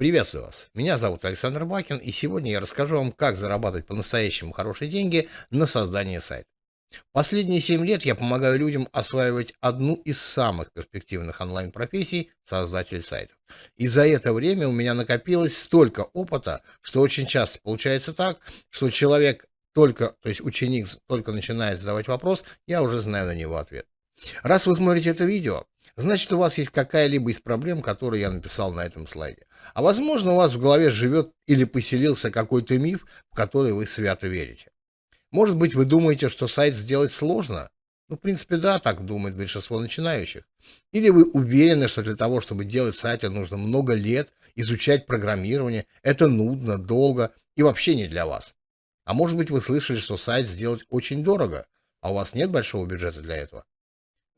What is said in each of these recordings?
Приветствую вас! Меня зовут Александр Бакин, и сегодня я расскажу вам, как зарабатывать по-настоящему хорошие деньги на создании сайта. Последние 7 лет я помогаю людям осваивать одну из самых перспективных онлайн-профессий – создатель сайтов. И за это время у меня накопилось столько опыта, что очень часто получается так, что человек только, то есть ученик только начинает задавать вопрос, я уже знаю на него ответ. Раз вы смотрите это видео, значит у вас есть какая-либо из проблем, которые я написал на этом слайде. А возможно у вас в голове живет или поселился какой-то миф, в который вы свято верите. Может быть вы думаете, что сайт сделать сложно? Ну, в принципе, да, так думает большинство начинающих. Или вы уверены, что для того, чтобы делать сайты, нужно много лет изучать программирование, это нудно, долго и вообще не для вас. А может быть вы слышали, что сайт сделать очень дорого, а у вас нет большого бюджета для этого.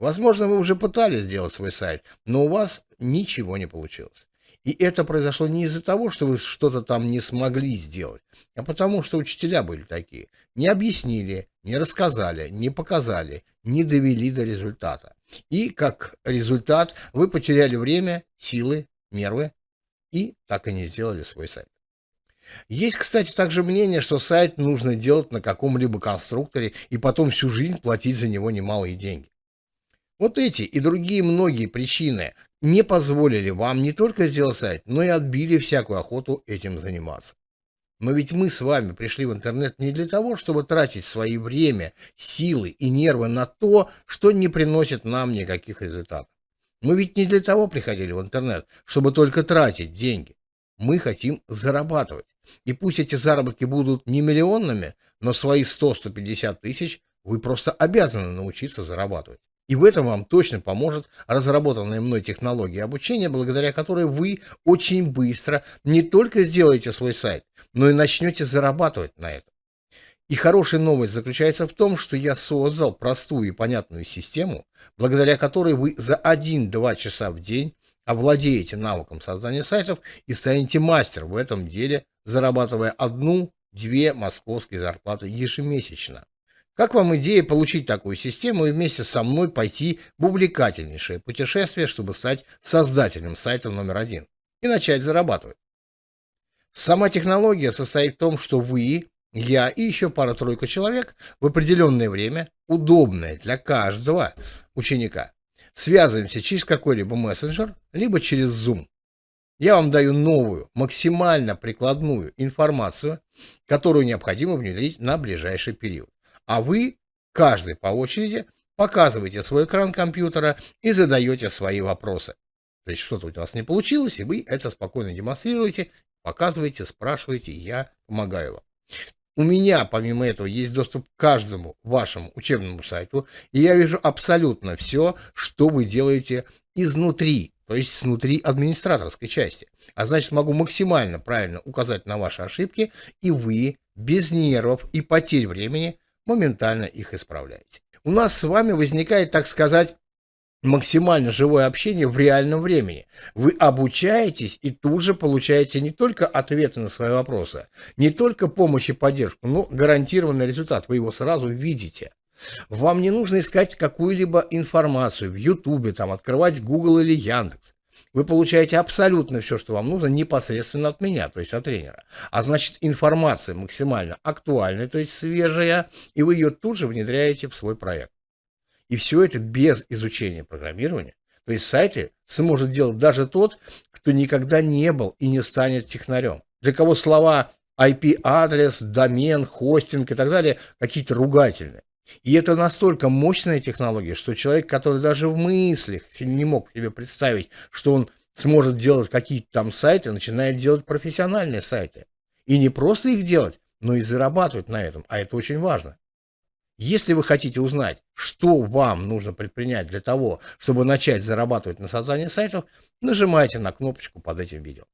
Возможно, вы уже пытались сделать свой сайт, но у вас ничего не получилось. И это произошло не из-за того, что вы что-то там не смогли сделать, а потому что учителя были такие. Не объяснили, не рассказали, не показали, не довели до результата. И как результат вы потеряли время, силы, нервы и так и не сделали свой сайт. Есть, кстати, также мнение, что сайт нужно делать на каком-либо конструкторе и потом всю жизнь платить за него немалые деньги. Вот эти и другие многие причины не позволили вам не только сделать сайт, но и отбили всякую охоту этим заниматься. Но ведь мы с вами пришли в интернет не для того, чтобы тратить свои время, силы и нервы на то, что не приносит нам никаких результатов. Мы ведь не для того приходили в интернет, чтобы только тратить деньги. Мы хотим зарабатывать. И пусть эти заработки будут не миллионными, но свои 100-150 тысяч вы просто обязаны научиться зарабатывать. И в этом вам точно поможет разработанная мной технология обучения, благодаря которой вы очень быстро не только сделаете свой сайт, но и начнете зарабатывать на этом. И хорошая новость заключается в том, что я создал простую и понятную систему, благодаря которой вы за 1-2 часа в день овладеете навыком создания сайтов и станете мастером в этом деле, зарабатывая одну-две московские зарплаты ежемесячно. Как вам идея получить такую систему и вместе со мной пойти в увлекательнейшее путешествие, чтобы стать создателем сайта номер один и начать зарабатывать? Сама технология состоит в том, что вы, я и еще пара-тройка человек в определенное время, удобное для каждого ученика, связываемся через какой-либо мессенджер, либо через Zoom. Я вам даю новую, максимально прикладную информацию, которую необходимо внедрить на ближайший период а вы, каждый по очереди, показываете свой экран компьютера и задаете свои вопросы. То есть что-то у вас не получилось, и вы это спокойно демонстрируете, показываете, спрашиваете, я помогаю вам. У меня, помимо этого, есть доступ к каждому вашему учебному сайту, и я вижу абсолютно все, что вы делаете изнутри, то есть снутри администраторской части. А значит, могу максимально правильно указать на ваши ошибки, и вы без нервов и потерь времени моментально их исправляете. У нас с вами возникает, так сказать, максимально живое общение в реальном времени. Вы обучаетесь и тут же получаете не только ответы на свои вопросы, не только помощь и поддержку, но гарантированный результат. Вы его сразу видите. Вам не нужно искать какую-либо информацию в Ютубе, там, открывать Google или Яндекс вы получаете абсолютно все, что вам нужно, непосредственно от меня, то есть от тренера. А значит, информация максимально актуальная, то есть свежая, и вы ее тут же внедряете в свой проект. И все это без изучения программирования. То есть сайты сможет делать даже тот, кто никогда не был и не станет технарем. Для кого слова IP-адрес, домен, хостинг и так далее какие-то ругательные. И это настолько мощная технология, что человек, который даже в мыслях не мог себе представить, что он сможет делать какие-то там сайты, начинает делать профессиональные сайты. И не просто их делать, но и зарабатывать на этом, а это очень важно. Если вы хотите узнать, что вам нужно предпринять для того, чтобы начать зарабатывать на создании сайтов, нажимайте на кнопочку под этим видео.